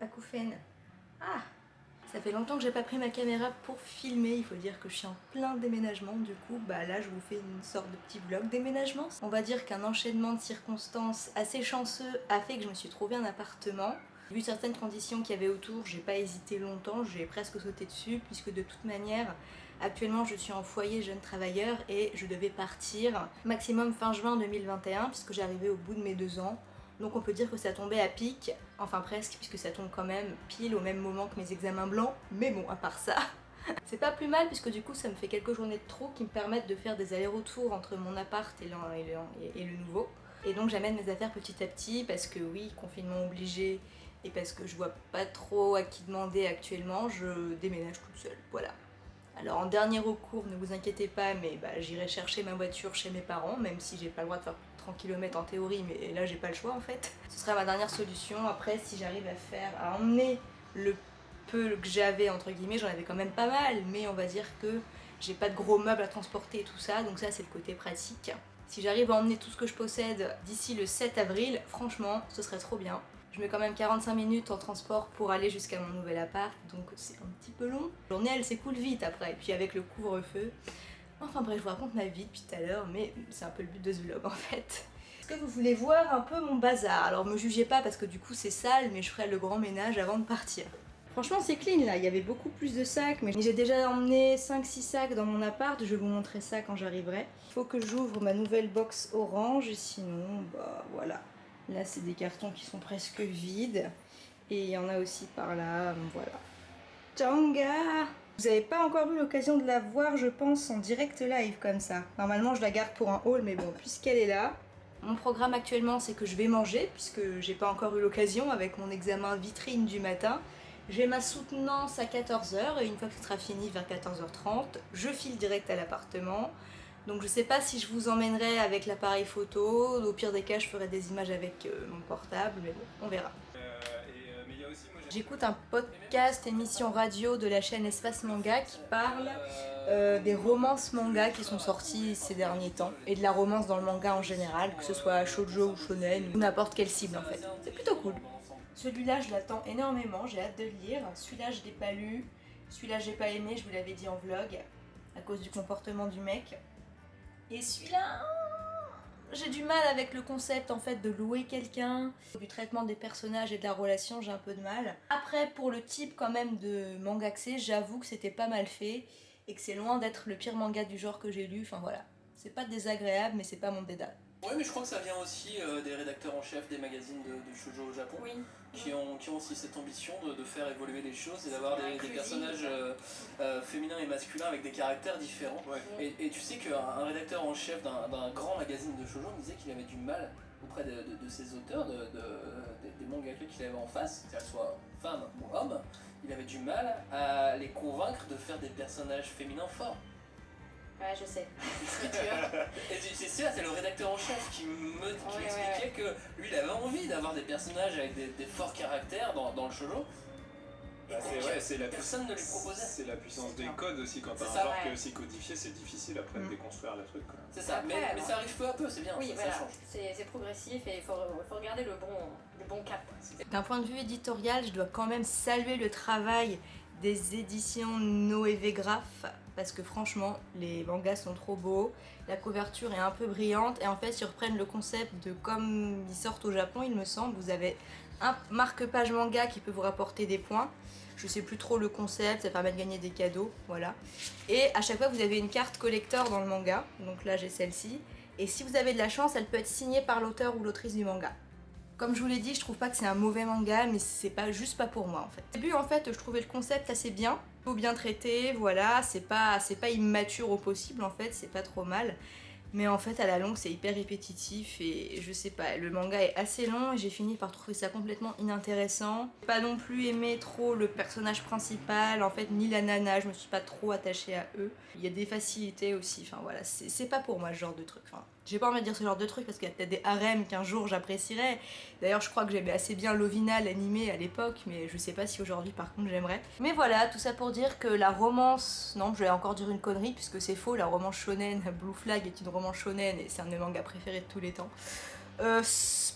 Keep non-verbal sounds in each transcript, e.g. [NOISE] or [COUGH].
Acouphène. Ah ça fait longtemps que j'ai pas pris ma caméra pour filmer, il faut dire que je suis en plein déménagement, du coup bah là je vous fais une sorte de petit vlog déménagement. On va dire qu'un enchaînement de circonstances assez chanceux a fait que je me suis trouvé un appartement. Vu certaines conditions qu'il y avait autour, j'ai pas hésité longtemps, j'ai presque sauté dessus puisque de toute manière, actuellement je suis en foyer jeune travailleur et je devais partir maximum fin juin 2021 puisque j'arrivais au bout de mes deux ans. Donc on peut dire que ça tombait à pic, enfin presque, puisque ça tombe quand même pile au même moment que mes examens blancs, mais bon, à part ça, [LAUGHS] c'est pas plus mal puisque du coup ça me fait quelques journées de trop qui me permettent de faire des allers-retours entre mon appart et le, nouveau. Et donc j'amène mes affaires petit à petit parce que oui, confinement obligé et parce que je vois pas trop à qui demander actuellement, je déménage toute seule, voilà. Alors en dernier recours, ne vous inquiétez pas, mais bah, j'irai chercher ma voiture chez mes parents, même si j'ai pas le droit de faire 30 km en théorie, mais là j'ai pas le choix en fait. Ce sera ma dernière solution. Après, si j'arrive à faire, à emmener le peu que j'avais entre guillemets, j'en avais quand même pas mal, mais on va dire que j'ai pas de gros meubles à transporter tout ça, donc ça c'est le côté pratique. Si j'arrive à emmener tout ce que je possède d'ici le 7 avril, franchement, ce serait trop bien. Je mets quand même 45 minutes en transport pour aller jusqu'à mon nouvel appart, donc c'est un petit peu long. La journée elle s'écoule vite après, et puis avec le couvre-feu. Enfin bref, je vous raconte ma vie depuis tout à l'heure, mais c'est un peu le but de ce vlog en fait. Est-ce que vous voulez voir un peu mon bazar? Alors me jugez pas parce que du coup c'est sale, mais je ferai le grand ménage avant de partir. Franchement c'est clean là, il y avait beaucoup plus de sacs, mais j'ai déjà emmené 5-6 sacs dans mon appart, je vais vous montrer ça quand j'arriverai. Il faut que j'ouvre ma nouvelle box orange, sinon bah voilà. Là, c'est des cartons qui sont presque vides. Et il y en a aussi par là, voilà. Tanga Vous n'avez pas encore eu l'occasion de la voir, je pense, en direct live comme ça. Normalement, je la garde pour un haul, mais bon, puisqu'elle est là. Mon programme actuellement, c'est que je vais manger, puisque j'ai pas encore eu l'occasion avec mon examen vitrine du matin. J'ai ma soutenance à 14h, et une fois que ce sera fini vers 14h30, je file direct à l'appartement. Donc je sais pas si je vous emmènerai avec l'appareil photo, au pire des cas je ferai des images avec euh, mon portable, mais bon, on verra. Euh, euh, J'écoute un podcast, émission radio de la chaîne Espace Manga qui parle des romances manga qui sont sorties ces derniers temps et de la romance dans le manga en général, que ce soit shoujo ou shonen ou n'importe quelle cible en fait. C'est plutôt cool. Celui-là je l'attends énormément, j'ai hâte de le lire. Celui-là je l'ai pas lu, celui-là j'ai pas aimé, je vous l'avais dit en vlog à cause du comportement du mec. Et celui-là, j'ai du mal avec le concept en fait de louer quelqu'un. Du traitement des personnages et de la relation, j'ai un peu de mal. Après, pour le type quand même de manga que c'est, j'avoue que c'était pas mal fait et que c'est loin d'être le pire manga du genre que j'ai lu. Enfin voilà, c'est pas désagréable mais c'est pas mon dédale. Oui, mais je crois que ça vient aussi euh, des rédacteurs en chef des magazines de, de shoujo au Japon, qui, ont, qui ont aussi cette ambition de, faire évoluer les choses et d'avoir des, personnages euh, euh, féminins et masculins avec des caractères différents. Et, tu sais qu'un rédacteur en chef d'un grand magazine de shoujo me disait qu'il avait du mal auprès de, ses auteurs, des mangaka qu'il avait en face, qu'elles soient femmes ou hommes, il avait du mal à les convaincre de faire des personnages féminins forts. Ouais, je sais. [LAUGHS] c'est ça, c'est le rédacteur en chef qui m'expliquait que lui, il avait envie d'avoir des personnages avec des, forts caractères dans, dans le shoujo. Bah c'est la personne ne lui proposait. C'est la puissance des codes aussi, quand t'as un genre qui est aussi codifié, c'est difficile après de mm. déconstruire le truc. C'est ça, mais, ça arrive peu à peu, c'est bien, oui, ça, change. C'est progressif et il faut, faut, regarder le bon, le bon cap. D'un point de vue éditorial, je dois quand même saluer le travail des éditions Noévé Graph parce que franchement les mangas sont trop beaux, la couverture est un peu brillante et en fait ils reprennent le concept de comme ils sortent au Japon il me semble, vous avez un marque-page manga qui peut vous rapporter des points, je sais plus trop le concept, ça permet de gagner des cadeaux, voilà. Et à chaque fois vous avez une carte collector dans le manga, donc là j'ai celle-ci, et si vous avez de la chance elle peut être signée par l'auteur ou l'autrice du manga. Comme je vous l'ai dit, je trouve pas que c'est un mauvais manga, mais c'est pas juste pas pour moi en fait. Au début en fait, je trouvais le concept assez bien, bien traité, voilà, c'est pas, pas immature au possible en fait, c'est pas trop mal. Mais en fait à la longue c'est hyper répétitif et je sais pas, le manga est assez long et j'ai fini par trouver ça complètement inintéressant. Pas non plus aimé trop le personnage principal, en fait ni la nana, je me suis pas trop attachée à eux. Il y a des facilités aussi, enfin voilà, c'est pas pour moi ce genre de truc. J'ai pas envie de dire ce genre de truc parce qu'il y a peut-être des harems qu'un jour j'apprécierais. D'ailleurs je crois que j'aimais assez bien Lovina l'animé à l'époque mais je sais pas si aujourd'hui par contre j'aimerais. Mais voilà, tout ça pour dire que la romance, non je vais encore dire une connerie puisque c'est faux, la romance shonen [LAUGHS] Blue Flag est une romance shonen et c'est un de mes mangas préférés de tous les temps. Euh,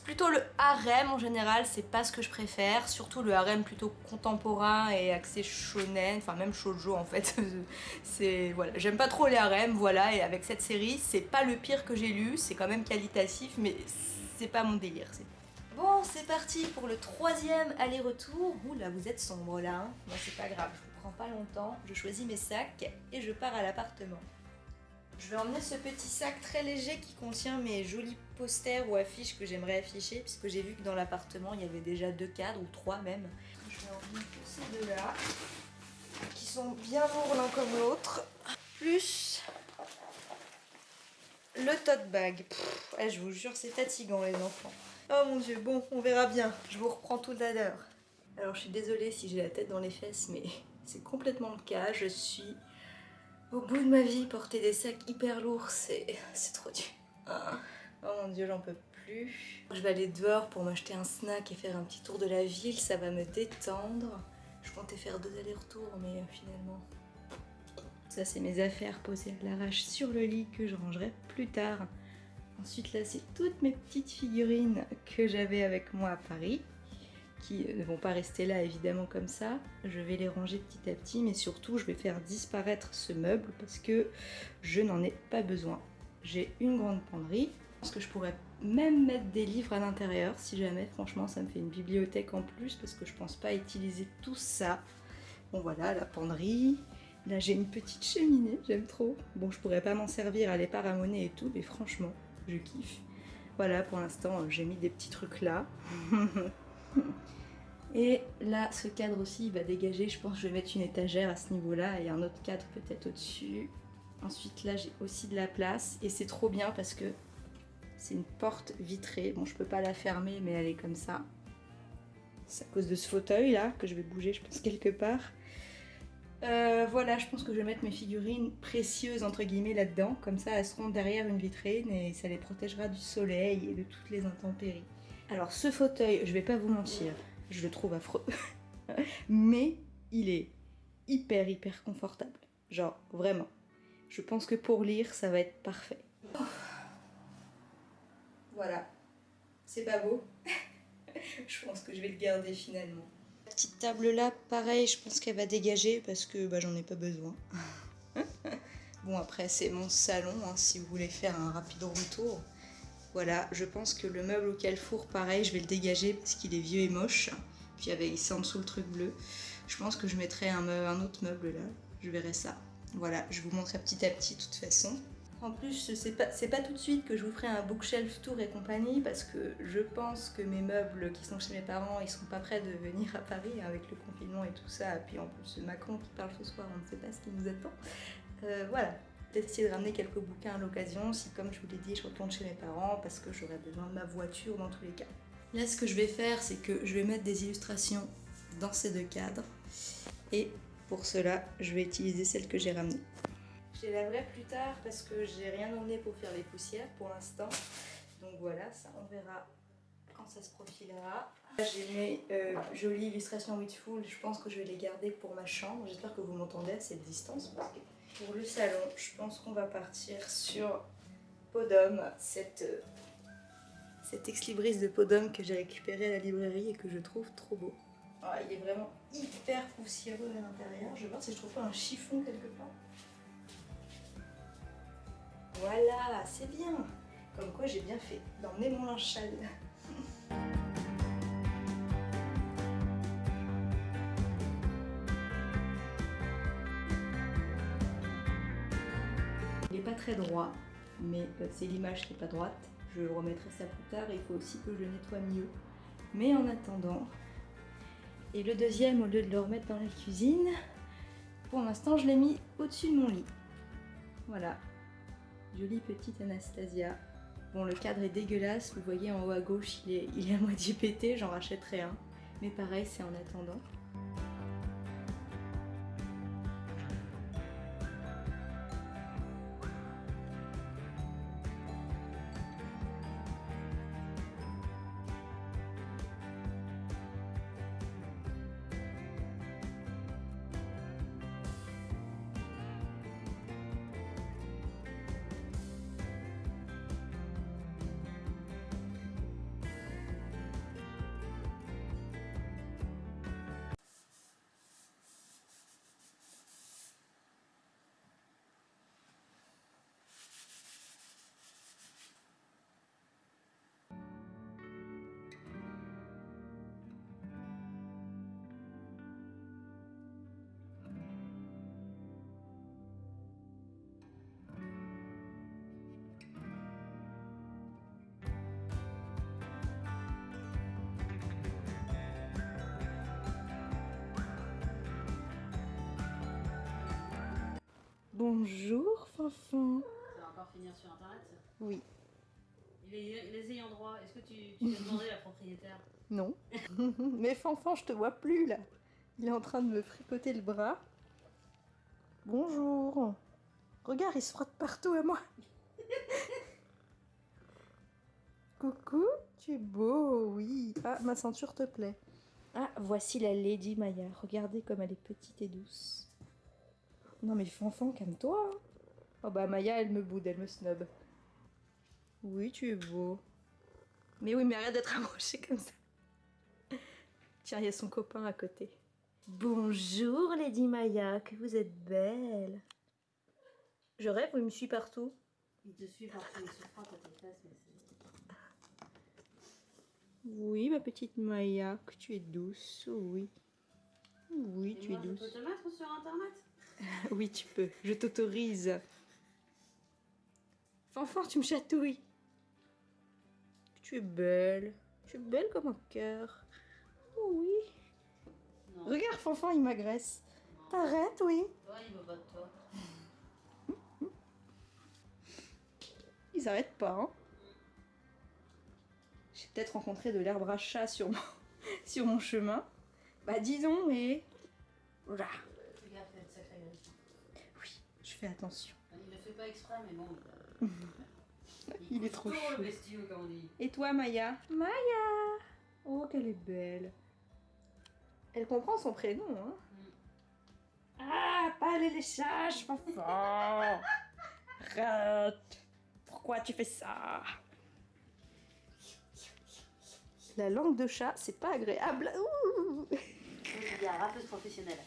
plutôt le harem en général, c'est pas ce que je préfère, surtout le harem plutôt contemporain et axé shonen, enfin même shoujo en fait. [LAUGHS] c'est voilà, j'aime pas trop les harems, voilà, et avec cette série, c'est pas le pire que j'ai lu, c'est quand même qualitatif, mais c'est pas mon délire. Bon, c'est parti pour le troisième aller-retour. Ouh là, vous êtes sombre là, hein Moi c'est pas grave, je vous prends pas longtemps, je choisis mes sacs et je pars à l'appartement. Je vais emmener ce petit sac très léger qui contient mes jolis posters ou affiches que j'aimerais afficher puisque j'ai vu que dans l'appartement il y avait déjà deux cadres ou trois même. Je vais emmener ces deux-là qui sont bien lourds l'un comme l'autre. Plus le tote bag. Eh, je vous jure c'est fatigant les enfants. Oh mon dieu, bon on verra bien. Je vous reprends tout à l'heure. Alors je suis désolée si j'ai la tête dans les fesses mais c'est complètement le cas. Je suis au bout de ma vie, porter des sacs hyper lourds, c'est trop dur. Ah. Oh mon dieu, j'en peux plus. Je vais aller dehors pour m'acheter un snack et faire un petit tour de la ville, ça va me détendre. Je comptais faire deux allers-retours, mais euh, finalement... Ça, c'est mes affaires posées à l'arrache sur le lit que je rangerai plus tard. Ensuite, là, c'est toutes mes petites figurines que j'avais avec moi à Paris qui ne vont pas rester là évidemment comme ça. Je vais les ranger petit à petit, mais surtout je vais faire disparaître ce meuble parce que je n'en ai pas besoin. J'ai une grande penderie. Pense que je pourrais même mettre des livres à l'intérieur si jamais, franchement ça me fait une bibliothèque en plus parce que je pense pas utiliser tout ça. Bon voilà, la penderie. Là j'ai une petite cheminée, j'aime trop. Bon je pourrais pas m'en servir, elle est pas et tout, mais franchement, je kiffe. Voilà, pour l'instant j'ai mis des petits trucs là. [LAUGHS] [LAUGHS] Et là, ce cadre aussi, il va dégager. Je pense que je vais mettre une étagère à ce niveau-là et un autre cadre peut-être au-dessus. Ensuite, là, j'ai aussi de la place. Et c'est trop bien parce que c'est une porte vitrée. Bon, je peux pas la fermer, mais elle est comme ça. C'est à cause de ce fauteuil-là que je vais bouger, je pense, quelque part. Euh, voilà, je pense que je vais mettre mes figurines précieuses, entre guillemets, là-dedans. Comme ça, elles seront derrière une vitrine et ça les protégera du soleil et de toutes les intempéries. Alors, ce fauteuil, je vais pas vous mentir, je le trouve affreux. [LAUGHS] Mais il est hyper hyper confortable. Genre vraiment. Je pense que pour lire, ça va être parfait. Voilà. C'est pas beau [LAUGHS] Je pense que je vais le garder finalement. La petite table là, pareil, je pense qu'elle va dégager parce que bah, j'en ai pas besoin. [LAUGHS] bon après c'est mon salon, hein, si vous voulez faire un rapide retour. Voilà, je pense que le meuble auquel four, pareil, je vais le dégager parce qu'il est vieux et moche. Puis avait ici en dessous le truc bleu. Je pense que je mettrai un, autre meuble là. Je verrai ça. Voilà, je vous montrerai petit à petit de toute façon. En plus, c'est pas, pas tout de suite que je vous ferai un bookshelf tour et compagnie parce que je pense que mes meubles qui sont chez mes parents, ils sont pas prêts de venir à Paris avec le confinement et tout ça. Puis en plus, Macron qui parle ce soir, on ne sait pas ce qui nous attend. Euh, voilà, peut-être essayer de ramener quelques bouquins à l'occasion si, comme je vous l'ai dit, je retourne chez mes parents parce que j'aurai besoin de ma voiture dans tous les cas. Là, ce que je vais faire, c'est que je vais mettre des illustrations dans ces deux cadres et pour cela, je vais utiliser celles que j'ai ramenées. Je les laverai plus tard parce que j'ai rien emmené pour faire les poussières pour l'instant. Donc voilà, ça on verra quand ça se profilera. J'ai mes euh, jolies illustrations Witchful, je pense que je vais les garder pour ma chambre. J'espère que vous m'entendez à cette distance parce que pour le salon, je pense qu'on va partir sur Podum, cette, euh, cette ex-libris de Podum que j'ai récupéré à la librairie et que je trouve trop beau. Ah, il est vraiment hyper poussiéreux à l'intérieur. Je vais voir si je trouve pas un chiffon quelque part. Voilà, c'est bien. Comme quoi j'ai bien fait d'emmener mon linge. Droit, mais euh, c'est l'image qui est pas droite. Je remettrai ça plus tard il faut aussi que je nettoie mieux. Mais en attendant, et le deuxième, au lieu de le remettre dans la cuisine, pour l'instant je l'ai mis au-dessus de mon lit. Voilà, jolie petite Anastasia. Bon, le cadre est dégueulasse, vous voyez en haut à gauche, il est, il est à moitié pété, j'en rachèterai un. Mais pareil, c'est en attendant. Bonjour, Fanfan. Ça va encore finir sur internet Oui. Les, les ayants droit, est-ce que tu, tu as demandé à la propriétaire? Non. [LAUGHS] Mais Fanfan, je te vois plus là. Il est en train de me fricoter le bras. Bonjour. Regarde, il se frotte partout à moi. [LAUGHS] Coucou, tu es beau, oui. Ah, ma ceinture te plaît. Ah, voici la Lady Maya. Regardez comme elle est petite et douce. Non mais Fanfan, calme-toi. hein. Oh bah Maya, elle me boude, elle me snob. Oui, tu es beau. Mais oui, mais arrête d'être [LAUGHS] approché comme ça. Tiens, il y a son copain à côté. Bonjour Lady Maya, que vous êtes belle. Je rêve, il me suit partout. Il te suit partout, il se frotte à tes fesses, mais c'est... Oui, ma petite Maya, que tu es douce, oui. Oui, Et tu es moi, je douce. peux te mettre sur internet? [LAUGHS] Oui, tu peux, je t'autorise. Fanfan, tu me chatouilles. Tu es belle. Tu es belle comme un cœur. Oh oui. Non. Regarde, Fanfan, il m'agresse. T'arrêtes, oui. Toi, il pas de toi. [LAUGHS] Ils arrêtent pas, hein. J'ai peut-être rencontré de l'herbe à chat sur mon, [LAUGHS] sur mon chemin. Bah dis donc, mais... Voilà. Fais gaffe, il y a de sacrés griffes. Oui, je fais attention. Il le fait pas exprès, mais bon. [LAUGHS] Il est trop chou. le bestiau, comme on dit. Et toi, Maya? Maya Oh, qu'elle est belle. Elle comprend son prénom, hein Ah, pas les léchages, Fanfan [LAUGHS] Arrête Pourquoi tu fais ça? La langue de chat, c'est pas agréable. Ouh. Je dis, rappeuse professionnelle.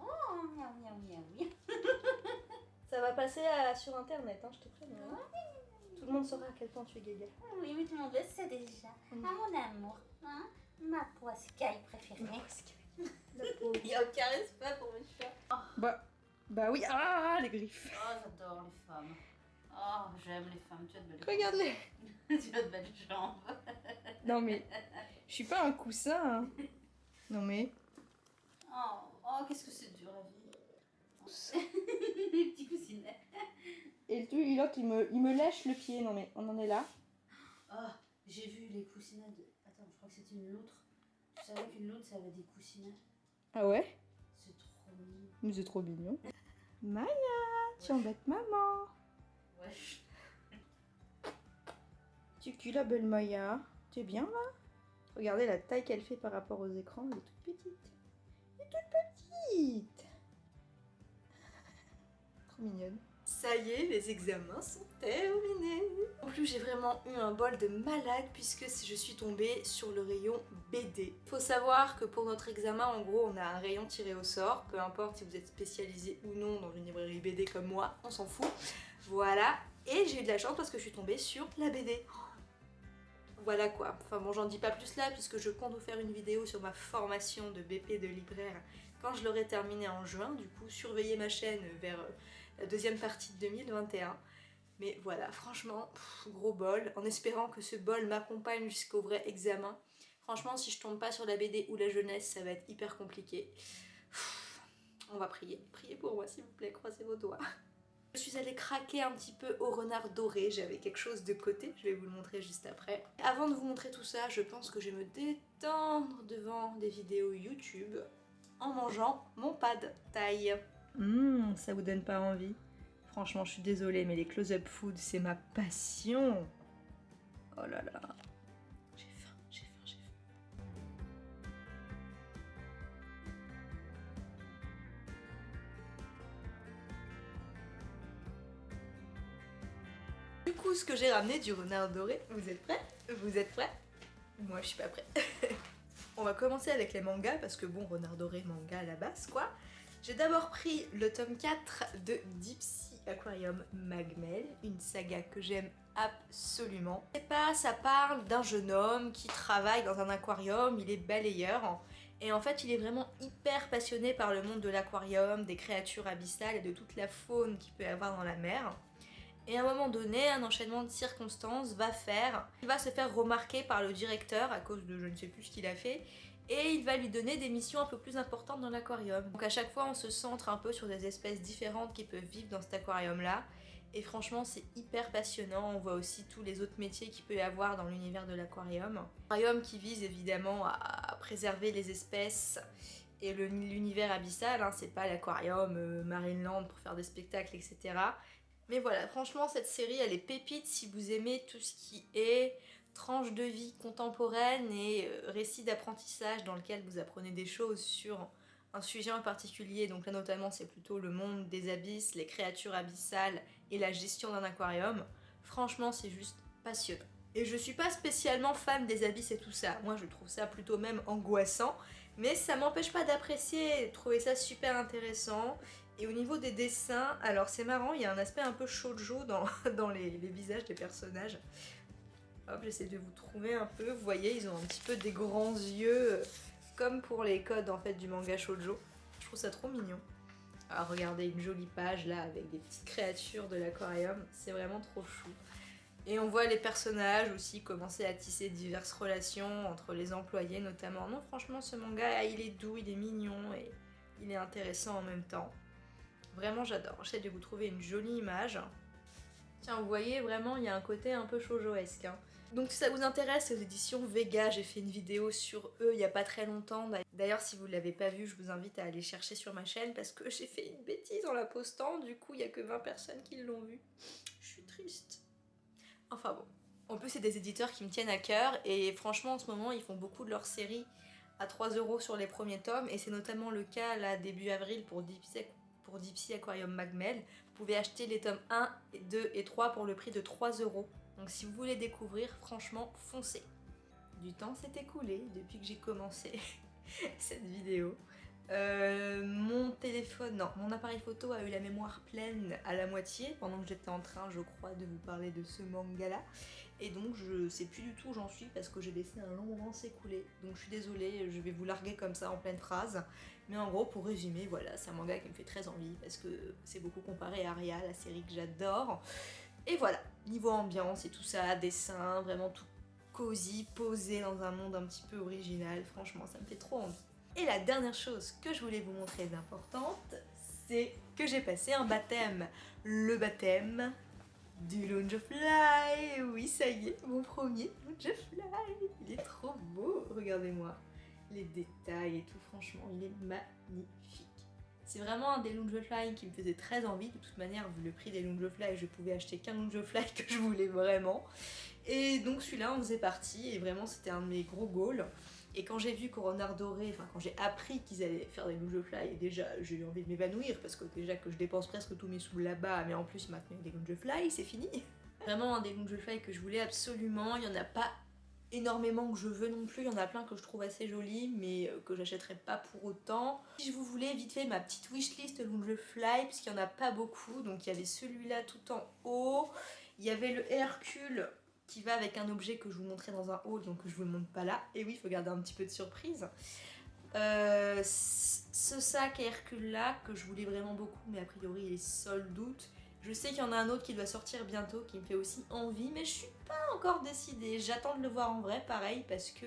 Oh, miaou, miaou, miaou, miaou. Ça va passer à- sur internet, hein, je te préviens. hein. Tout le monde saura à quel point tu es gaga. Oui, mais tout le monde le sait déjà. Mm. Ah, mon amour, hein ma poiscaille préférée. [LAUGHS] Il Il n'y a aucun respect pour mes chats. Bah, bah oui, ah, les griffes. Oh, j'adore les femmes. Oh, j'aime les femmes. Tu as de belles Regarde-les. [LAUGHS] tu as de belles jambes. [LAUGHS] Non mais, je suis pas un coussin. hein. Non mais, Oh, oh qu'est-ce que c'est dur. [LAUGHS] les petits coussinets. et lui, l'autre, il me, il me lèche le pied. Non mais, on en est là. Oh, j'ai vu les coussinets de. Attends, je crois que c'était une loutre. Tu savais qu'une loutre, ça avait des coussinets. Ah ouais? C'est trop mignon. Mais c'est trop mignon. Maya, tu embêtes maman. Ouais. Tu culs la belle Maya. Tu es bien là? Regardez la taille qu'elle fait par rapport aux écrans. Elle est toute petite. Elle est toute petite. Mignonne. Ça y est, les examens sont terminés. En plus, j'ai vraiment eu un bol de malade puisque je suis tombée sur le rayon BD. Faut savoir que pour notre examen, en gros, on a un rayon tiré au sort. Peu importe si vous êtes spécialisé ou non dans une librairie BD comme moi, on s'en fout. Voilà. Et j'ai eu de la chance parce que je suis tombée sur la BD. Voilà quoi. Enfin bon, j'en dis pas plus là puisque je compte vous faire une vidéo sur ma formation de BP de libraire quand je l'aurai terminée en juin. Du coup, surveillez ma chaîne vers la deuxième partie de 2021. Mais voilà, franchement, gros bol, en espérant que ce bol m'accompagne jusqu'au vrai examen. Franchement, si je tombe pas sur la BD ou la jeunesse, ça va être hyper compliqué. On va prier. Priez pour moi, s'il vous plaît, croisez vos doigts. Je suis allée craquer un petit peu au renard doré, j'avais quelque chose de côté, je vais vous le montrer juste après. Avant de vous montrer tout ça, je pense que je vais me détendre devant des vidéos YouTube en mangeant mon pad thaï. Hum, ça vous donne pas envie Franchement, je suis désolée, mais les close-up food, c'est ma passion. Oh là là. J'ai faim, j'ai faim, j'ai faim. Du coup, ce que j'ai ramené du renard doré, vous êtes prêts? Vous êtes prêts? Moi, je suis pas prête. [LAUGHS] On va commencer avec les mangas, parce que bon, renard doré, manga à la base, quoi. J'ai d'abord pris le tome 4 de Deep Aquarium Magmel, une saga que j'aime absolument. C'est pas, ça parle d'un jeune homme qui travaille dans un aquarium, il est balayeur, et en fait il est vraiment hyper passionné par le monde de l'aquarium, des créatures abyssales et de toute la faune qu'il peut y avoir dans la mer. Et à un moment donné, un enchaînement de circonstances va faire, il va se faire remarquer par le directeur à cause de je ne sais plus ce qu'il a fait, et il va lui donner des missions un peu plus importantes dans l'aquarium. Donc à chaque fois on se centre un peu sur des espèces différentes qui peuvent vivre dans cet aquarium là et franchement c'est hyper passionnant, on voit aussi tous les autres métiers qu'il peut y avoir dans l'univers de l'aquarium. Aquarium qui vise évidemment à préserver les espèces et l'univers abyssal, hein, c'est pas l'aquarium euh, Marineland pour faire des spectacles etc. Mais voilà, franchement cette série elle est pépite si vous aimez tout ce qui est tranche de vie contemporaine et euh, récit d'apprentissage dans lequel vous apprenez des choses sur un sujet en particulier, donc là notamment c'est plutôt le monde des abysses, les créatures abyssales et la gestion d'un aquarium, franchement c'est juste passionnant. Et je suis pas spécialement fan des abysses et tout ça, moi je trouve ça plutôt même angoissant, mais ça m'empêche pas d'apprécier trouver ça super intéressant. Et au niveau des dessins, alors c'est marrant, il y a un aspect un peu shoujo dans, [LAUGHS] dans les visages des personnages. Hop, j'essaie de vous trouver un peu. Vous voyez, ils ont un petit peu des grands yeux, euh, comme pour les codes en fait du manga shoujo. Je trouve ça trop mignon. Alors regardez, une jolie page là avec des petites créatures de l'aquarium. C'est vraiment trop chou. Et on voit les personnages aussi commencer à tisser diverses relations entre les employés notamment. Non, franchement, ce manga, il est doux, il est mignon et il est intéressant en même temps. Vraiment, j'adore. J'essaie de vous trouver une jolie image. Tiens, vous voyez, vraiment, il y a un côté un peu shoujoesque. Hein. Donc si ça vous intéresse, les éditions Vega, j'ai fait une vidéo sur eux il n'y a pas très longtemps. D'ailleurs, si vous ne l'avez pas vu, je vous invite à aller chercher sur ma chaîne parce que j'ai fait une bêtise en la postant. Du coup, il n'y a que 20 personnes qui l'ont vu. Je suis triste. Enfin bon. En plus, c'est des éditeurs qui me tiennent à cœur et franchement, en ce moment, ils font beaucoup de leurs séries à 3 euros sur les premiers tomes et c'est notamment le cas là début avril pour Deep Aquarium Magmel. Vous pouvez acheter les tomes 1, 2 et 3 pour le prix de 3 euros. Donc si vous voulez découvrir, franchement, foncez. Du temps s'est écoulé depuis que j'ai commencé [LAUGHS] cette vidéo. Euh, mon téléphone, non, mon appareil photo a eu la mémoire pleine à la moitié pendant que j'étais en train, je crois, de vous parler de ce manga-là. Et donc je sais plus du tout où j'en suis parce que j'ai laissé un long moment s'écouler. Donc je suis désolée, je vais vous larguer comme ça en pleine phrase. Mais en gros, pour résumer, voilà, c'est un manga qui me fait très envie parce que c'est beaucoup comparé à Aria, la série que j'adore. Et voilà, niveau ambiance et tout ça, dessin, vraiment tout cosy, posé dans un monde un petit peu original, franchement ça me fait trop envie. Et la dernière chose que je voulais vous montrer d'importante, c'est que j'ai passé un baptême. Le baptême du Fly. Oui, ça y est, mon premier Fly. Il est trop beau, regardez-moi. Les détails et tout, franchement, il est magnifique. C'est vraiment un des Fly qui me faisait très envie. De toute manière, vu le prix des Fly, je pouvais acheter qu'un Fly [LAUGHS] que je voulais vraiment. Et donc celui-là en faisait partie et vraiment c'était un de mes gros goals. Et quand j'ai vu Coronard Doré, enfin quand j'ai appris qu'ils allaient faire des Fly, et déjà j'ai eu envie de m'évanouir parce que déjà que je dépense presque tous mes sous là-bas, mais en plus maintenant des Fly, c'est fini. [LAUGHS] Vraiment un des Fly que je voulais absolument, il n'y en a pas énormément que je veux non plus, il y en a plein que je trouve assez jolis mais euh, que j'achèterai pas pour autant. Si vous voulez vite fait ma petite wishlist Fly, puisqu'il n'y en a pas beaucoup, donc il y avait celui-là tout en haut, il y avait le Hercule qui va avec un objet que je vous montrais dans un haul, donc je vous le montre pas là. Et oui, il faut garder un petit peu de surprise. Euh, ce sac Hercule là, que je voulais vraiment beaucoup, mais a priori il est seul doute. Je sais qu'il y en a un autre qui doit sortir bientôt, qui me fait aussi envie, mais je suis pas encore décidée. J'attends de le voir en vrai, pareil, parce que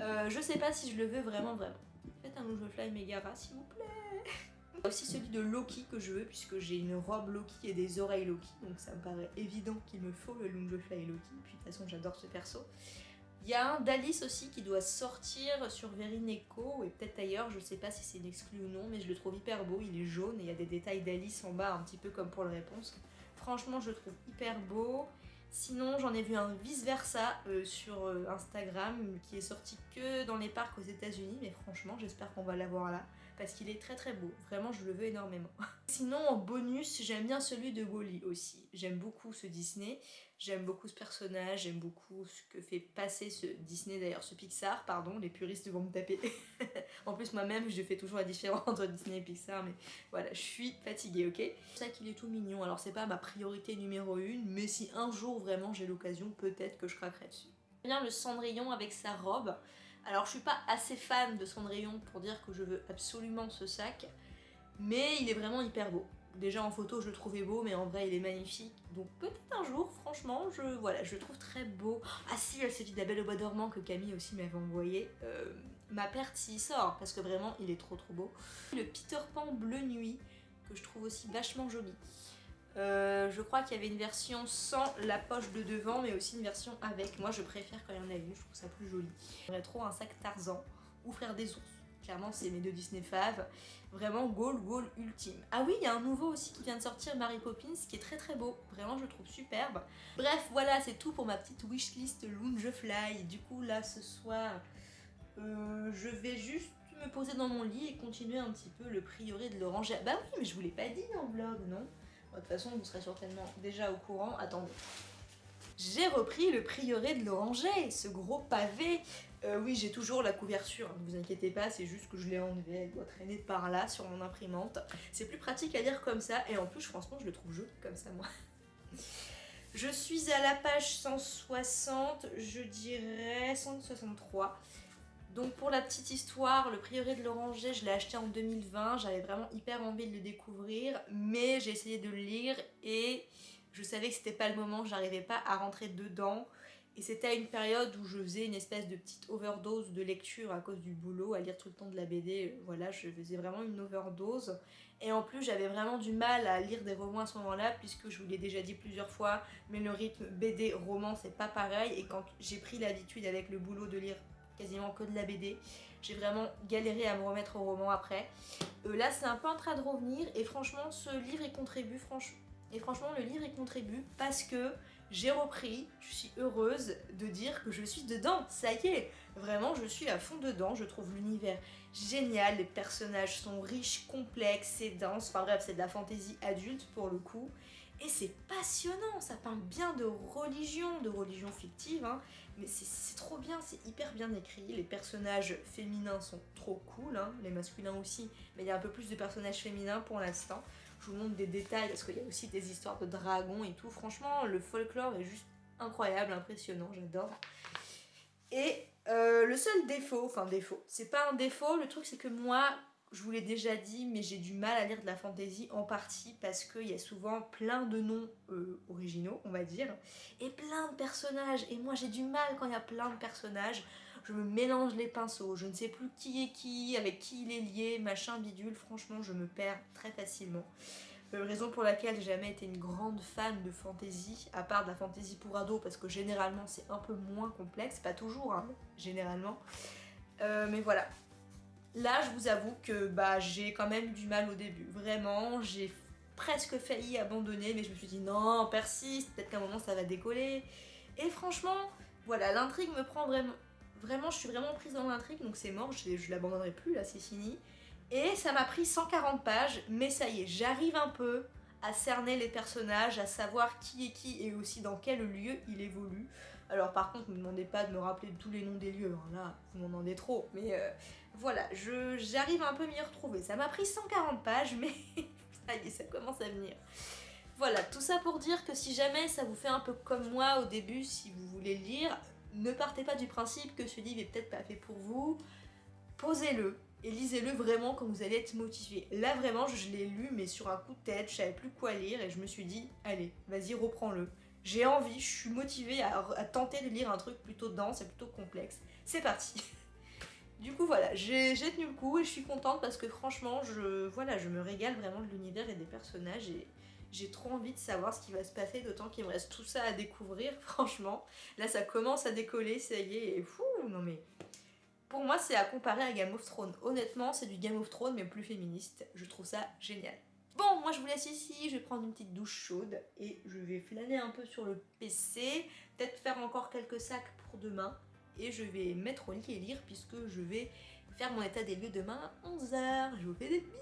euh, je sais pas si je le veux vraiment, vraiment. Faites un Fly Megara, s'il vous plaît [LAUGHS] aussi celui de Loki que je veux puisque j'ai une robe Loki et des oreilles Loki donc ça me paraît évident qu'il me faut le Lungefly Loki puis de toute façon j'adore ce perso. Il y a un d'Alice aussi qui doit sortir sur Verineco et peut-être ailleurs, je sais pas si c'est une exclu ou non mais je le trouve hyper beau, il est jaune et il y a des détails d'Alice en bas un petit peu comme pour le réponse. Franchement je le trouve hyper beau. Sinon, j'en ai vu un vice-versa euh, sur euh, Instagram qui est sorti que dans les parcs aux états unis mais franchement, j'espère qu'on va l'avoir là parce qu'il est très très beau. Vraiment, je le veux énormément. [LAUGHS] Sinon, en bonus, j'aime bien celui de Wally aussi. J'aime beaucoup ce Disney. J'aime beaucoup ce personnage. J'aime beaucoup ce que fait passer ce Disney, d'ailleurs, ce Pixar, pardon. Les puristes vont me taper. [LAUGHS] en plus, moi-même, je fais toujours la différence entre Disney et Pixar. Mais voilà, je suis fatiguée, ok? C'est ça qu'il est tout mignon. Alors, c'est pas ma priorité numéro une. Mais si un jour, vraiment, j'ai l'occasion, peut-être que je craquerai dessus. Bien le Cendrillon avec sa robe. Alors je suis pas assez fan de Cendrillon pour dire que je veux absolument ce sac, mais il est vraiment hyper beau. Déjà en photo je le trouvais beau mais en vrai il est magnifique. Donc peut-être un jour franchement je voilà je le trouve très beau. Ah si elle celui d'Abel au bois dormant que Camille aussi m'avait envoyé. Euh, ma perte s'il sort parce que vraiment il est trop trop beau. Le Peter Pan bleu nuit que je trouve aussi vachement joli. Euh, je crois qu'il y avait une version sans la poche de devant mais aussi une version avec. Moi je préfère quand il y en a une, je trouve ça plus joli. J'aimerais trop un sac Tarzan ou Frère des ours. Clairement c'est mes deux Disney faves. Vraiment goal goal ultime. Ah oui il y a un nouveau aussi qui vient de sortir, Mary Poppins, qui est très très beau. Vraiment je le trouve superbe. Bref voilà c'est tout pour ma petite wishlist Lounge Fly. Du coup là ce soir euh, je vais juste me poser dans mon lit et continuer un petit peu le prieuré de l'oranger. Bah oui mais je vous l'ai pas dit dans le vlog non? De toute façon, vous serez certainement déjà au courant. Attendez. J'ai repris le prieuré de l'Oranger, ce gros pavé. Euh, oui, j'ai toujours la couverture, ne vous inquiétez pas, c'est juste que je l'ai enlevé, elle doit traîner par là sur mon imprimante. C'est plus pratique à lire comme ça, et en plus, franchement, je le trouve joli comme ça, moi. Je suis à la page 160, je dirais 163. Donc pour la petite histoire, le prieuré de l'Oranger, je l'ai acheté en 2020, j'avais vraiment hyper envie de le découvrir, mais j'ai essayé de le lire et je savais que c'était pas le moment, j'arrivais pas à rentrer dedans. Et c'était à une période où je faisais une espèce de petite overdose de lecture à cause du boulot, à lire tout le temps de la BD, voilà, je faisais vraiment une overdose. Et en plus, j'avais vraiment du mal à lire des romans à ce moment-là, puisque je vous l'ai déjà dit plusieurs fois, mais le rythme BD-roman, c'est pas pareil. Et quand j'ai pris l'habitude avec le boulot de lire quasiment que de la BD. J'ai vraiment galéré à me remettre au roman après. Euh, là, c'est un peu en de revenir et franchement, ce livre y contribue. Franchement, et franchement, le livre y contribue parce que j'ai repris, je suis heureuse de dire que je suis dedans, ça y est Vraiment, je suis à fond dedans, je trouve l'univers génial, les personnages sont riches, complexes, c'est dense, enfin bref, c'est de la fantaisie adulte pour le coup. Et c'est passionnant, ça parle bien de religion, de religion fictive, hein, mais c'est trop bien, c'est hyper bien écrit, les personnages féminins sont trop cool, hein, les masculins aussi, mais il y a un peu plus de personnages féminins pour l'instant. Je vous montre des détails parce qu'il y a aussi des histoires de dragons et tout, franchement le folklore est juste incroyable, impressionnant, j'adore. Et euh, le seul défaut, enfin défaut, c'est pas un défaut, le truc c'est que moi, je vous l'ai déjà dit, mais j'ai du mal à lire de la fantasy en partie parce qu'il y a souvent plein de noms euh, originaux, on va dire, et plein de personnages. Et moi j'ai du mal quand il y a plein de personnages. Je me mélange les pinceaux, je ne sais plus qui est qui, avec qui il est lié, machin bidule. Franchement, je me perds très facilement. Euh, raison pour laquelle j'ai jamais été une grande fan de fantasy, à part de la fantasy pour ados, parce que généralement c'est un peu moins complexe, pas toujours, hein, généralement. Euh, mais voilà, Là, je vous avoue que bah, j'ai quand même du mal au début. Vraiment, j'ai presque failli abandonner, mais je me suis dit non, persiste, peut-être qu'à un moment ça va décoller. Et franchement, voilà, l'intrigue me prend vraiment... Vraiment, je suis vraiment prise dans l'intrigue, donc c'est mort, je, je l'abandonnerai plus, là, c'est fini. Et ça m'a pris 140 pages, mais ça y est, j'arrive un peu à cerner les personnages, à savoir qui est qui et aussi dans quel lieu il évolue. Alors par contre, ne me demandez pas de me rappeler tous les noms des lieux, hein. là, vous m'en demandez trop. Mais euh, voilà, j'arrive un peu m'y retrouver. Ça m'a pris 140 pages, mais [LAUGHS] ça y est, ça commence à venir. Voilà, tout ça pour dire que si jamais ça vous fait un peu comme moi au début, si vous voulez lire, ne partez pas du principe que ce livre est peut-être pas fait pour vous. Posez-le et lisez-le vraiment quand vous allez être motivé. Là vraiment, je l'ai lu mais sur un coup de tête, je savais plus quoi lire et je me suis dit, allez, vas-y, reprends-le j'ai envie, je suis motivée à, tenter de lire un truc plutôt dense et plutôt complexe. C'est parti [LAUGHS] Du coup voilà, j'ai tenu le coup et je suis contente parce que franchement, je, voilà, je me régale vraiment de l'univers et des personnages et j'ai trop envie de savoir ce qui va se passer, d'autant qu'il me reste tout ça à découvrir, [LAUGHS] franchement. Là ça commence à décoller, ça y est, et fou, non mais... Pour moi c'est à comparer à Game of Thrones. Honnêtement c'est du Game of Thrones mais plus féministe, je trouve ça génial. Bon, moi je vous laisse ici, je vais prendre une petite douche chaude et je vais flâner un peu sur le PC, peut-être faire encore quelques sacs pour demain et je vais mettre au lit et lire puisque je vais faire mon état des lieux demain à 11h. Je vous fais des bisous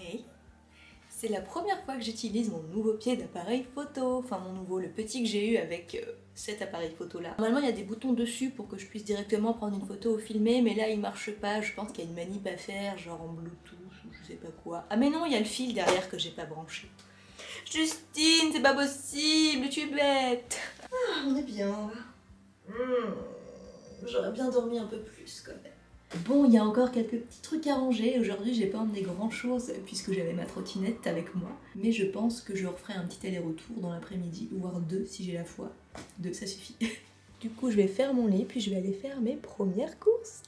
Hey c'est la première fois que j'utilise mon nouveau pied d'appareil photo, enfin mon nouveau, le petit que j'ai eu avec euh, cet appareil photo là. Normalement il y a des boutons dessus pour que je puisse directement prendre une photo ou filmer, mais là il marche pas, je pense qu'il y a une manip à faire, genre en bluetooth je sais pas quoi. Ah mais non, il y a le fil derrière que j'ai pas branché. Justine, c'est pas possible, tu es bête ah, On est bien. Hmm, j'aurais bien dormi un peu plus quand même. Bon, il y a encore quelques petits trucs à ranger. Aujourd'hui, j'ai pas emmené grand chose puisque j'avais ma trottinette avec moi. Mais je pense que je referai un petit aller-retour dans l'après-midi, voire deux si j'ai la foi. Deux, ça suffit. [LAUGHS] du coup, je vais faire mon lit puis je vais aller faire mes premières courses.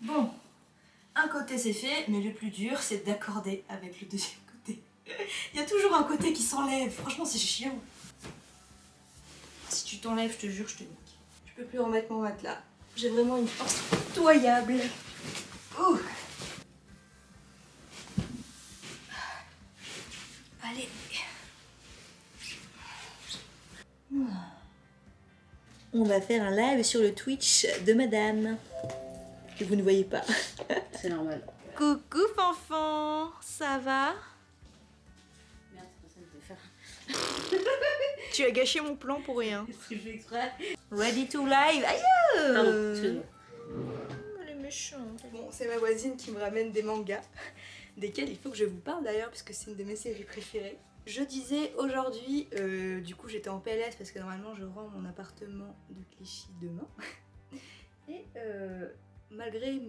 Bon, un côté c'est fait, mais le plus dur c'est d'accorder avec le deuxième côté. Il y a toujours un côté qui s'enlève, franchement c'est chiant. Si tu t'enlèves, je te jure, je te nique. Je peux plus remettre mon matelas. J'ai vraiment une force pitoyable. Allez. On va faire un live sur le Twitch de madame que vous ne voyez pas. [LAUGHS] C'est normal. Coucou Fanfan, ça va? Merde, c'est pas ça que je faire. [LAUGHS] Tu as gâché mon plan pour rien. Qu'est-ce que je fais exprès? Ready to live Aïe Pardon, excuse-moi. Elle est méchante. Bon, c'est ma voisine qui me ramène des mangas, [LAUGHS] desquels il faut que je vous parle d'ailleurs, puisque c'est une de mes séries préférées. Je disais aujourd'hui, euh, du coup j'étais en PLS parce que normalement je rends mon appartement de Clichy demain. Et euh, malgré,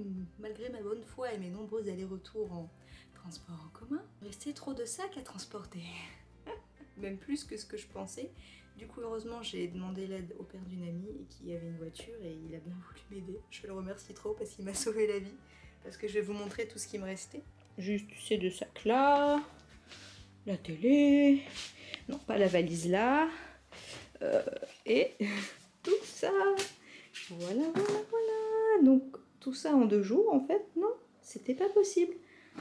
ma bonne foi et mes nombreux allers-retours en transport en commun, restait trop de sacs à transporter. [LAUGHS] Même plus que ce que je pensais. Du coup, heureusement, j'ai demandé l'aide au père d'une amie qui avait une voiture et il a bien voulu m'aider. Je le remercie trop parce qu'il m'a [LAUGHS] sauvé la vie. Parce que je vais vous montrer tout ce qui me restait. Juste ces deux sacs là, la télé, non pas la valise là, euh, et [LAUGHS] tout ça. Voilà, voilà, voilà. Donc tout ça en deux jours en fait, non, c'était pas possible.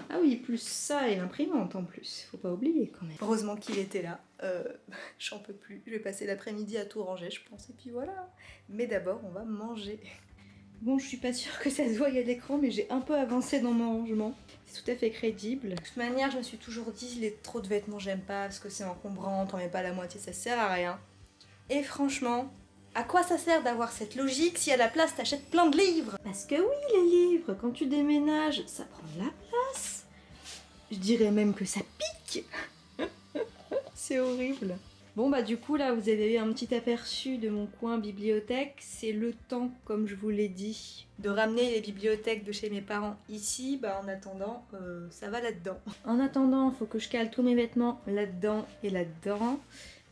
Ah oui, plus ça et l'imprimante en plus, faut pas oublier quand même. Heureusement qu'il était là, euh, [LAUGHS] j'en peux plus. Je vais passer l'après-midi à tout ranger, je pense, et puis voilà. Mais d'abord, on va manger. Bon, je suis pas sûre que ça se voie à l'écran, mais j'ai un peu avancé dans mon rangement. C'est tout à fait crédible. De toute manière, je me suis toujours dit, les trop de vêtements, j'aime pas, parce que c'est encombrant, t'en mets pas la moitié, ça sert à rien. Et franchement, à quoi ça sert d'avoir cette logique si à la place t'achètes plein de livres? Parce que oui, les livres, quand tu déménages, ça prend de la place. Je dirais même que ça pique. [LAUGHS] C'est horrible. Bon bah du coup là vous avez eu un petit aperçu de mon coin bibliothèque. C'est le temps, comme je vous l'ai dit, de ramener les bibliothèques de chez mes parents ici. Bah en attendant, euh, ça va là-dedans. En attendant, faut que je cale tous mes vêtements là-dedans et là-dedans.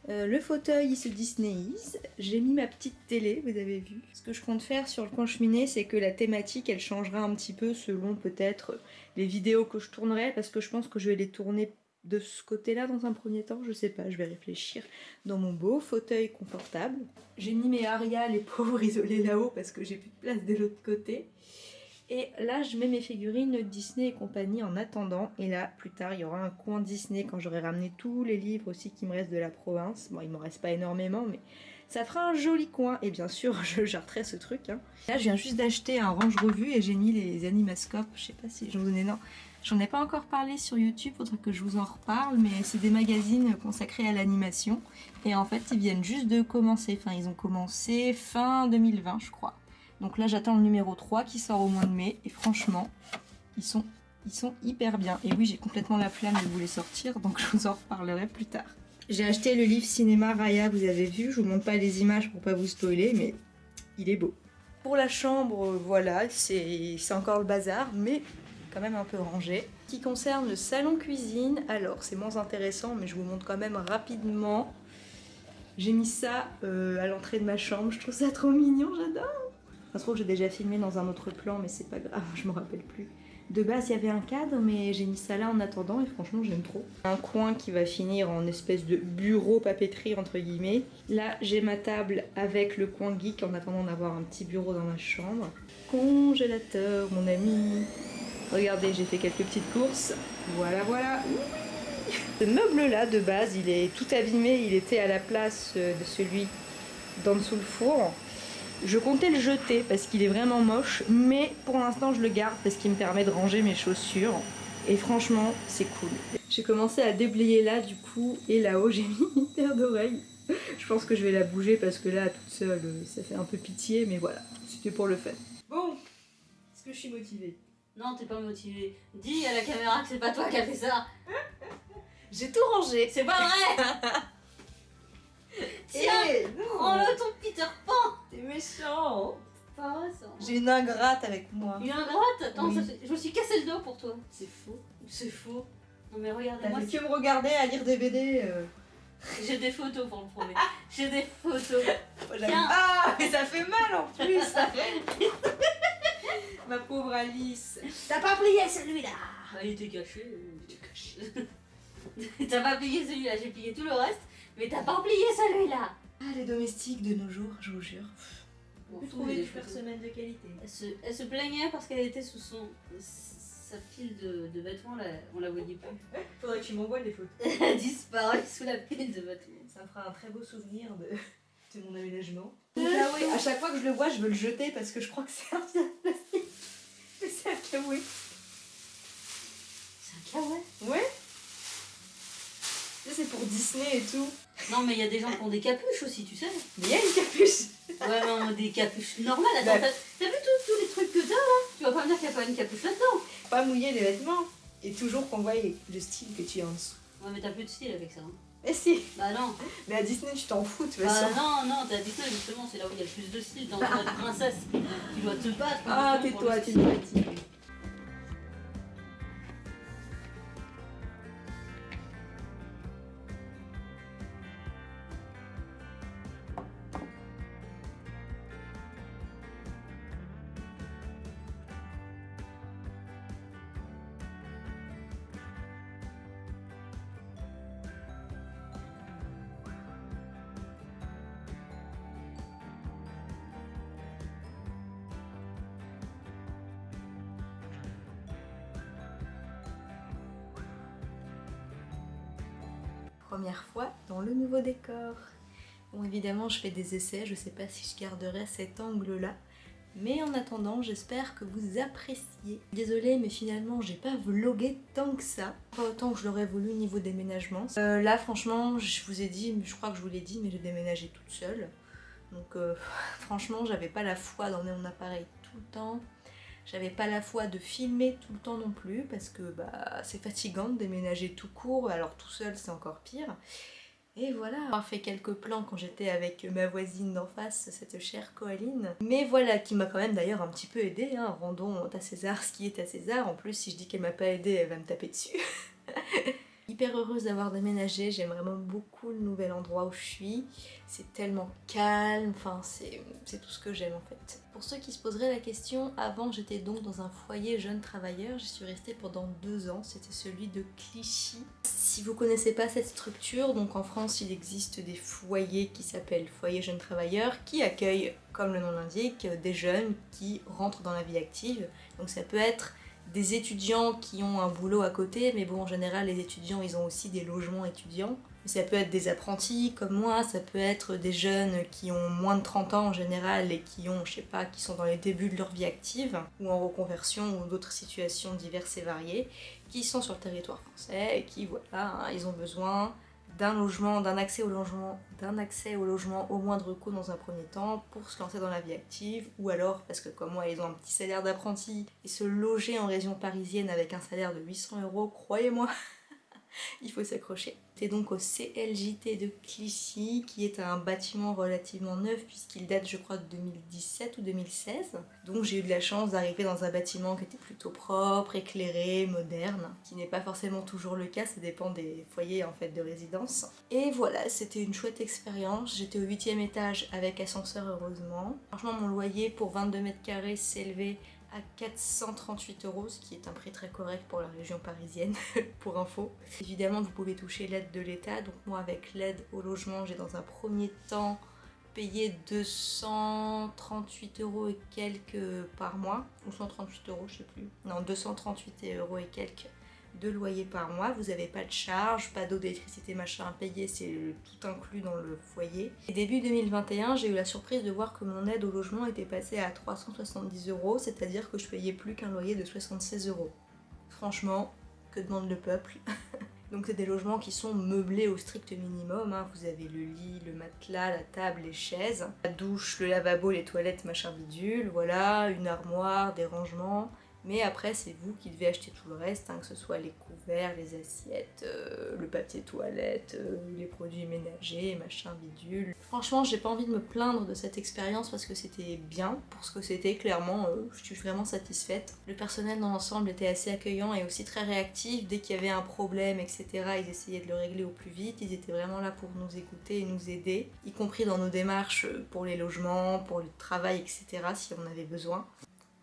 Euh, le fauteuil il se disneyise, j'ai mis ma petite télé, vous avez vu. Ce que je compte faire sur le coin cheminée, c'est que la thématique elle changera un petit peu selon peut-être les vidéos que je tournerai, parce que je pense que je vais les tourner de ce côté-là dans un premier temps, je sais pas, je vais réfléchir dans mon beau fauteuil confortable. J'ai mis mes Aria, les [LAUGHS] pauvres isolés là-haut parce que j'ai plus de place de l'autre côté. Et là, je mets mes figurines Disney et compagnie en attendant. Et là, plus tard, il y aura un coin Disney quand j'aurai ramené tous les livres aussi qui me restent de la province. Bon, il m'en reste pas énormément, mais ça fera un joli coin. Et bien sûr, [LAUGHS] je jarterai ce truc. Hein. Là, je viens juste d'acheter un range revue et j'ai mis les animascopes. Je sais pas si j'en ai... Non, j'en ai pas encore parlé sur YouTube, faudrait que je vous en reparle. Mais c'est des magazines consacrés à l'animation. Et en fait, ils viennent juste de commencer. Enfin, ils ont commencé fin 2020, je crois. Donc là, j'attends le numéro 3 qui sort au mois de mai. Et franchement, ils sont, hyper bien. Et oui, j'ai complètement la flemme de vous les sortir, donc je vous en reparlerai plus tard. J'ai acheté le livre cinéma Raya, vous avez vu. Je vous montre pas les images pour pas vous spoiler, mais il est beau. Pour la chambre, voilà, c'est encore le bazar, mais quand même un peu rangé. Qui concerne le salon cuisine, alors c'est moins intéressant, mais je vous montre quand même rapidement. J'ai mis ça euh, à l'entrée de ma chambre, je trouve ça trop mignon, j'adore ça se trouve, j'ai déjà filmé dans un autre plan, mais c'est pas grave, [LAUGHS] je me rappelle plus. De base, il y avait un cadre, mais j'ai mis ça là en attendant et franchement, j'aime trop. Un coin qui va finir en espèce de bureau papeterie, entre guillemets. Là, j'ai ma table avec le coin geek en attendant d'avoir un petit bureau dans ma chambre. Congélateur, mon ami. Regardez, j'ai fait quelques petites courses. Voilà, voilà. Ce meuble-là, de base, il est tout abîmé. Il était à la place de celui d'en dessous le four. Je comptais le jeter parce qu'il est vraiment moche, mais pour l'instant je le garde parce qu'il me permet de ranger mes chaussures. Et franchement, c'est cool. J'ai commencé à déblayer là du coup, et là-haut [LAUGHS] j'ai mis une paire d'oreilles. Je pense que je vais la bouger parce que là, toute seule, ça fait un peu pitié, mais voilà, c'était pour le fait. Bon, est-ce que je suis motivée? Non, t'es pas motivé. Dis à la caméra que c'est pas toi qui as fait ça. J'ai tout rangé. C'est pas vrai [LAUGHS] Tiens, Eh, prends-le ton Peter Pan T'es méchant. J'ai une ingrate avec moi. Une ingrate? Attends, Oui. ça fait- je me suis cassé le dos pour toi. C'est faux. C'est faux. Non mais T'as regardez-moi, fait que me regarder à lire des BD. euh. j'ai des photos pour le prouver. [LAUGHS] J'ai des photos. Moi, j'aime- Tiens. Ah, mais ça fait mal en plus. [LAUGHS] [LAUGHS] Ma pauvre Alice. T'as pas plié celui-là. Ah, il était caché. Il était caché. t'as pas plié celui-là, j'ai plié tout le reste, mais t'as pas plié celui-là. Ah, les domestiques de nos jours, je vous jure. Bon, Vous faut trouvez des personnel de qualité. Elle se, elle se plaignait parce qu'elle était sous son sa pile de, de vêtements, là, on la voyait plus. [LAUGHS] Faudrait que tu m'envoies des photos. [LAUGHS] Elle a disparu sous la pile de vêtements. Ça me fera un très beau souvenir de, [LAUGHS] de mon aménagement. Donc là, oui, à chaque fois que je le vois, je veux le jeter parce que je crois que c'est un plastique. Mais c'est un kawaii. C'est un kawaii? Ouais. Tu sais, c'est pour Disney et tout. Non, mais il y a des gens qui ont des capuches aussi, tu sais. Mais il y a une capuche. Ouais, non, des capuches normales. Attends, Ouais. t'as vu tous tous les trucs que t'as là? Tu vas pas me dire qu'il n'y a pas une capuche là-dedans Pas mouiller les vêtements. Et toujours qu'on voit le style que tu as en dessous. Ouais, mais t'as plus de style avec ça. hein. Mais si. Bah non. Mais à Disney, tu t'en fous de toute Bah non, non, t'as dit ça justement, c'est là où il y a le plus de style dans une [LAUGHS] princesse. Tu dois te battre. Ah, tais-toi, tu me fatigues. Première fois dans le nouveau décor. Bon, évidemment, je fais des essais, je sais pas si je garderai cet angle-là. Mais en attendant, j'espère que vous appréciez. Désolée, mais finalement, j'ai pas vlogué tant que ça. Pas autant que je l'aurais voulu niveau déménagement. Euh, là, franchement, je vous ai dit, je crois que je vous l'ai dit, mais j'ai déménagé toute seule. Donc, euh, [LAUGHS] franchement, j'avais pas la foi d'emmener mon appareil tout le temps. J'avais pas la foi de filmer tout le temps non plus parce que bah, c'est fatigant de déménager tout court, alors tout seul c'est encore pire. Et voilà, j'ai fait quelques plans quand j'étais avec ma voisine d'en face, cette chère Coaline. Mais voilà, qui m'a quand même d'ailleurs un petit peu aidée, hein. rendons à César ce qui est à César. En plus, si je dis qu'elle m'a pas aidée, elle va me taper dessus. [LAUGHS] Heureuse d'avoir déménagé, j'aime vraiment beaucoup le nouvel endroit où je suis. C'est tellement calme, enfin c'est c'est tout ce que j'aime en fait. Pour ceux qui se poseraient la question, avant j'étais donc dans un foyer jeune travailleur, j'y suis restée pendant deux ans, c'était celui de Clichy. Si vous connaissez pas cette structure, donc en France il existe des foyers qui s'appellent foyers jeunes travailleurs qui accueillent, comme le nom l'indique, des jeunes qui rentrent dans la vie active. Donc ça peut être des étudiants qui ont un boulot à côté, mais bon, en général, les étudiants, ils ont aussi des logements étudiants. Ça peut être des apprentis comme moi, ça peut être des jeunes qui ont moins de 30 ans en général et qui ont, je sais pas, qui sont dans les débuts de leur vie active, ou en reconversion, ou d'autres situations diverses et variées, qui sont sur le territoire français et qui, voilà, hein, ils ont besoin d'un logement, d'un accès au logement, d'un accès au logement au moindre coût dans un premier temps pour se lancer dans la vie active, ou alors parce que comme moi ils ont un petit salaire d'apprenti et se loger en région parisienne avec un salaire de 800 euros, croyez-moi, [LAUGHS] il faut s'accrocher. C'est donc au CLJT de Clichy, qui est un bâtiment relativement neuf puisqu'il date je crois de 2017 ou 2016. Donc j'ai eu de la chance d'arriver dans un bâtiment qui était plutôt propre, éclairé, moderne, qui n'est pas forcément toujours le cas, ça dépend des foyers en fait de résidence. Et voilà, c'était une chouette expérience. J'étais au 8 étage avec ascenseur heureusement. Franchement mon loyer pour 22 mètres carrés s'élevait à 438 euros, ce qui est un prix très correct pour la région parisienne, [LAUGHS] pour info. Évidemment, vous pouvez toucher l'aide de l'État, donc moi avec l'aide au logement, j'ai dans un premier temps payé 238 euros et quelques par mois, ou 138 euros, je sais plus. Non, 238 euros et quelques de loyer par mois, vous n'avez pas de charge, pas d'eau, d'électricité, machin à payer, c'est tout inclus dans le foyer. Et début 2021, j'ai eu la surprise de voir que mon aide au logement était passée à 370 euros, c'est-à-dire que je payais plus qu'un loyer de 76 euros. Franchement, que demande le peuple [LAUGHS] Donc c'est des logements qui sont meublés au strict minimum, hein. vous avez le lit, le matelas, la table, les chaises, la douche, le lavabo, les toilettes, machin bidule, voilà, une armoire, des rangements, Mais après, c'est vous qui devez acheter tout le reste, hein, que ce soit les couverts, les assiettes, euh, le papier toilette, euh, les produits ménagers, machin bidule. Franchement, j'ai pas envie de me plaindre de cette expérience parce que c'était bien pour ce que c'était, clairement, euh, je suis vraiment satisfaite. Le personnel dans l'ensemble était assez accueillant et aussi très réactif. Dès qu'il y avait un problème, etc., ils essayaient de le régler au plus vite. Ils étaient vraiment là pour nous écouter et nous aider, y compris dans nos démarches pour les logements, pour le travail, etc., si on avait besoin.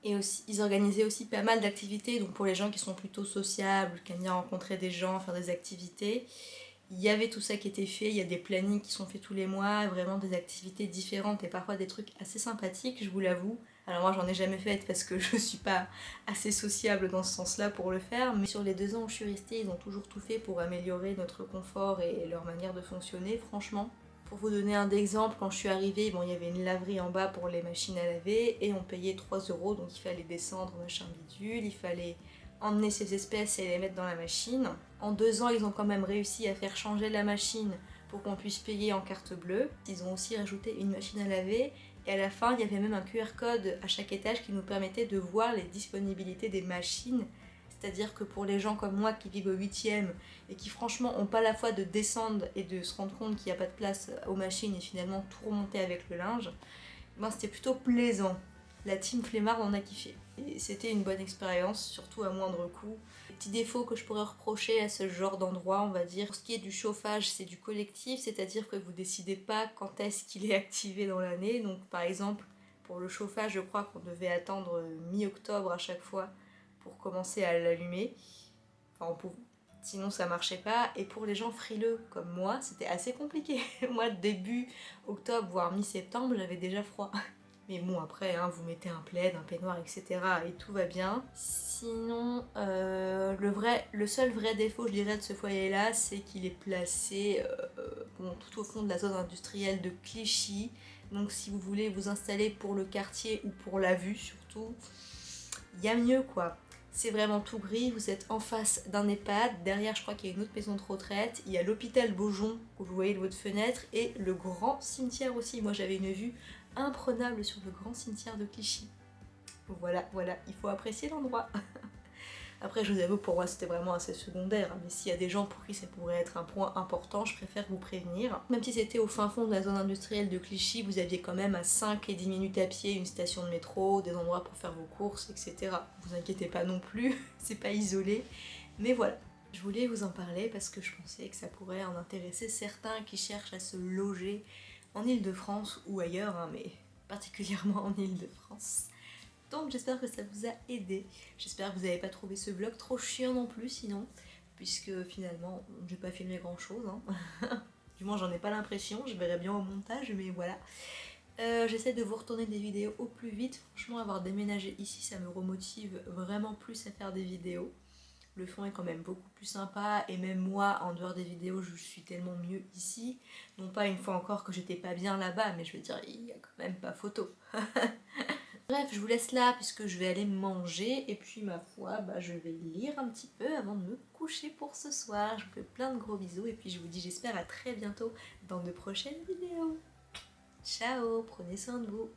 Et aussi, ils organisaient aussi pas mal d'activités, donc pour les gens qui sont plutôt sociables, qui aiment bien rencontrer des gens, faire des activités. Il y avait tout ça qui était fait, il y a des plannings qui sont faits tous les mois, vraiment des activités différentes et parfois des trucs assez sympathiques, je vous l'avoue. Alors moi j'en ai jamais fait parce que [LAUGHS] je suis pas assez sociable dans ce sens-là pour le faire, mais sur les deux ans où je suis restée, ils ont toujours tout fait pour améliorer notre confort et leur manière de fonctionner, franchement. Pour vous donner un exemple, quand je suis arrivée, il y avait une laverie en bas pour les machines à laver et on payait 3 euros, donc il fallait descendre machin bidule, il fallait emmener ces espèces et les mettre dans la machine. En deux ans, ils ont quand même réussi à faire changer la machine pour qu'on puisse payer en carte bleue. Ils ont aussi rajouté une machine à laver et à la fin, il y avait même un QR code à chaque étage qui nous permettait de voir les disponibilités des machines c'est-à-dire que pour les gens comme moi qui vivent au 8 et qui franchement ont pas la foi de descendre et de se rendre compte qu'il n'y a pas de place aux machines et finalement tout remonter avec le linge, ben c'était plutôt plaisant. La team flemmard en a kiffé. Et c'était une bonne expérience, surtout à moindre coût. Les petits défauts que je pourrais reprocher à ce genre d'endroit, on va dire, pour ce qui est du chauffage, c'est du collectif, c'est-à-dire que vous décidez pas quand est-ce qu'il est activé dans l'année. Donc par exemple, pour le chauffage, je crois qu'on devait attendre mi-octobre à chaque fois pour commencer à l'allumer. Enfin, Sinon ça marchait pas. Et pour les gens frileux comme moi, c'était assez compliqué. [LAUGHS] moi début octobre, voire mi-septembre, j'avais déjà froid. [LAUGHS] Mais bon après, hein, vous mettez un plaid, un peignoir, etc. et tout va bien. Sinon, euh, le, vrai, le seul vrai défaut, je dirais, de ce foyer-là, c'est qu'il est placé euh, tout au fond de la zone industrielle de Clichy. Donc si vous voulez vous installer pour le quartier ou pour la vue surtout, il y a mieux quoi. C'est vraiment tout gris, vous êtes en face d'un EHPAD, derrière je crois qu'il y a une autre maison de retraite, il y a l'hôpital Beaujon que vous voyez de votre fenêtre et le grand cimetière aussi. Moi j'avais une vue imprenable sur le grand cimetière de Clichy. Voilà, voilà, il faut apprécier l'endroit. [LAUGHS] Après, je vous avoue, pour moi, c'était vraiment assez secondaire. Mais s'il y a des gens pour qui ça pourrait être un point important, je préfère vous prévenir. Même si c'était au fin fond de la zone industrielle de Clichy, vous aviez quand même à 5 et 10 minutes à pied une station de métro, des endroits pour faire vos courses, etc. Vous inquiétez pas non plus, [LAUGHS] c'est pas isolé. Mais voilà, je voulais vous en parler parce que je pensais que ça pourrait en intéresser certains qui cherchent à se loger en Ile-de-France ou ailleurs, hein, mais particulièrement en Ile-de-France. J'espère que ça vous a aidé. J'espère que vous n'avez pas trouvé ce vlog trop chiant non plus sinon. Puisque finalement, j'ai pas filmé grand chose. Hein. [LAUGHS] du moins j'en ai pas l'impression, je verrai bien au montage, mais voilà. Euh, j'essaie de vous retourner des vidéos au plus vite. Franchement, avoir déménagé ici, ça me remotive vraiment plus à faire des vidéos. Le fond est quand même beaucoup plus sympa et même moi, en dehors des vidéos, je suis tellement mieux ici. Non pas une fois encore que j'étais pas bien là-bas, mais je veux dire, il y a quand même pas photo. [LAUGHS] Bref, je vous laisse là puisque je vais aller manger et puis ma foi, bah, je vais lire un petit peu avant de me coucher pour ce soir. Je vous fais plein de gros bisous et puis je vous dis j'espère à très bientôt dans de prochaines vidéos. Ciao, prenez soin de vous.